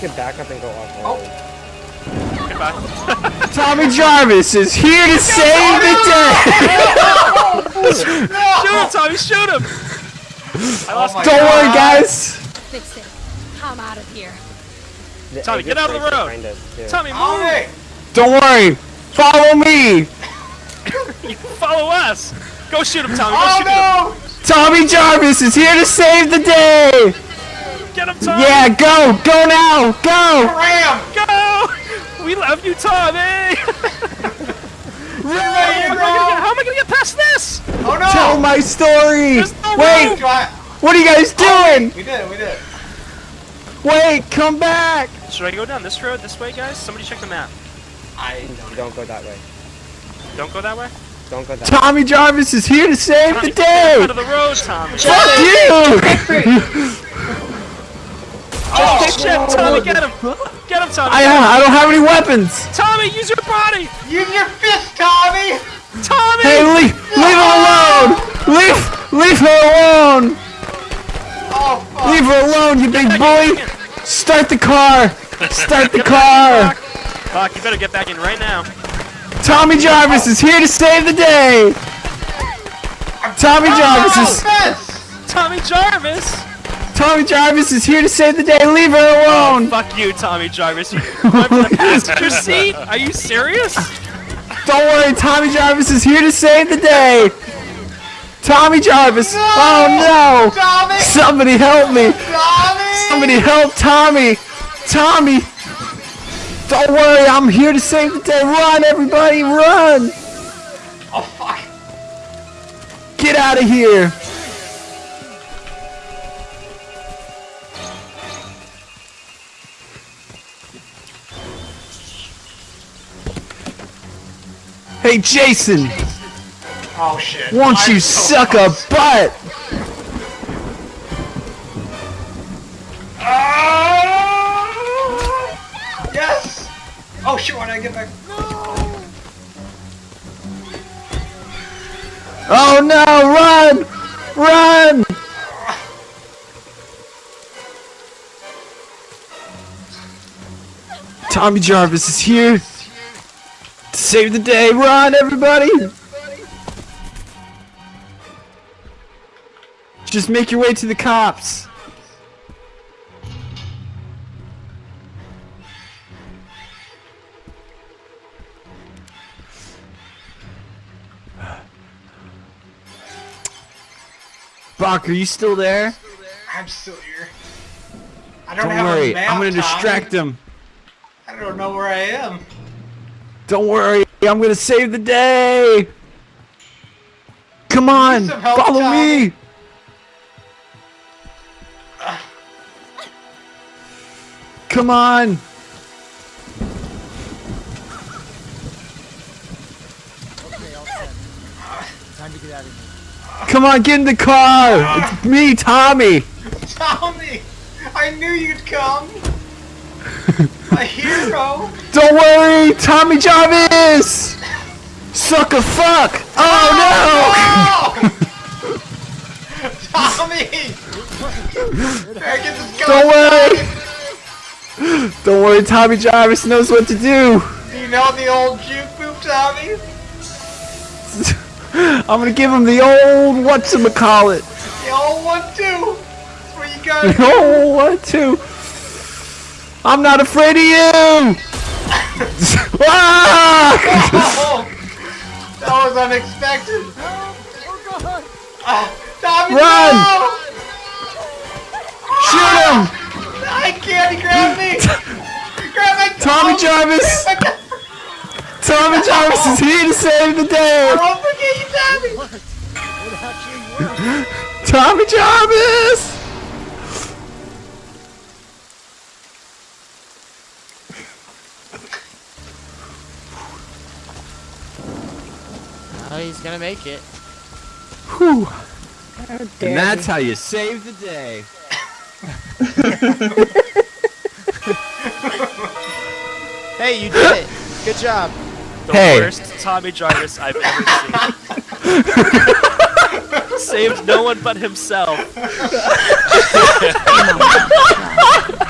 could back up and go off Oh. Goodbye. Tommy Jarvis is here to save the day. Shoot him, Tommy, shoot him! I lost my Don't worry, guys. Fix it. I'm out of here. The Tommy, get out of the road. behind. Tommy, move! Tommy! Don't worry. Follow me. You follow us! Go shoot him, Tommy, go Oh shoot him! Tommy Jarvis is here to save the day. Get him, Tommy! Yeah, go. Go now. Go. Ram! Go! We love you, Tommy! Ready to How am I gonna get- how am I gonna get past this? Oh no! Tell my story. No Wait. room. What are you guys oh, doing? We did it, we did it. Wait. Come back. Should I go down this road, this way, guys? Somebody check the map. I Don't go that way. Don't go that way. Don't go that way. Tommy Jarvis is here to save the Tommy, day. Out of the road, Tommy. Fuck you. Oh shit! Tommy, get him! Get him, Tommy! I uh, I don't have any weapons. Tommy, use your body! Use your fist, Tommy! Tommy! Hey, leave leave her alone. Leave leave her alone. Oh fuck! Leave her alone, you big Get boy. Start the car. Start the car. Fuck, you better get back in right now. Tommy Jarvis is here to save the day. Tommy oh, Jarvis Oh, is fist! Tommy Jarvis! Tommy Jarvis is here to save the day. Leave her alone. Oh, fuck you, Tommy Jarvis. You went for the passenger seat? Are you serious? Don't worry, Tommy Jarvis is here to save the day. Tommy Jarvis. Oh no. Tommy! Somebody help me. Tommy! Somebody help Tommy. Tommy. Don't worry, I'm here to save the day. Run, everybody, run. Oh fuck! Get out of here. Hey Jason, Oh shit. won't I'm you so suck a butt? Ah! Yes! Oh shit, why did I get back? Oh no, run! Run! Tommy Jarvis is here save the day. Run, everybody! Just make your way to the cops. Bach, are you still there? I'm still here. I don't, Don't have worry, a map, I'm gonna Tommy. distract him. I don't know where I am. Don't worry, I'm gonna save the day. Come on, help, follow Tommy? me. Come on. Okay, all that. Time to get out of here. Come on, get in the car. It's me, Tommy. Tommy! I knew you'd come! My hero! Don't worry, Tommy Jarvis. Suck a fuck. Oh No! Tommy! Get this no. gun, Don't worry. Don't worry, Tommy Jarvis knows what to do. Do you know the old juke boop, Tommy? I'm gonna give him the old whatchamacallit. The old one too! That's where you go! Oh, what to? I'm not afraid of you! ah! Oh, that was unexpected! Ah, Tommy, Run! no! Shoot him! I can't, he grabbed me! Grab my Tommy oh, Jarvis! grab my- Tommy Jarvis is here to save the day! Don't forget you, Tommy! Tommy Jarvis! Oh, he's gonna make it. Whew. And that's how you save the day. Hey, you did it. Good job. The Hey. worst Tommy Jarvis I've ever seen. Saved no one but himself. Oh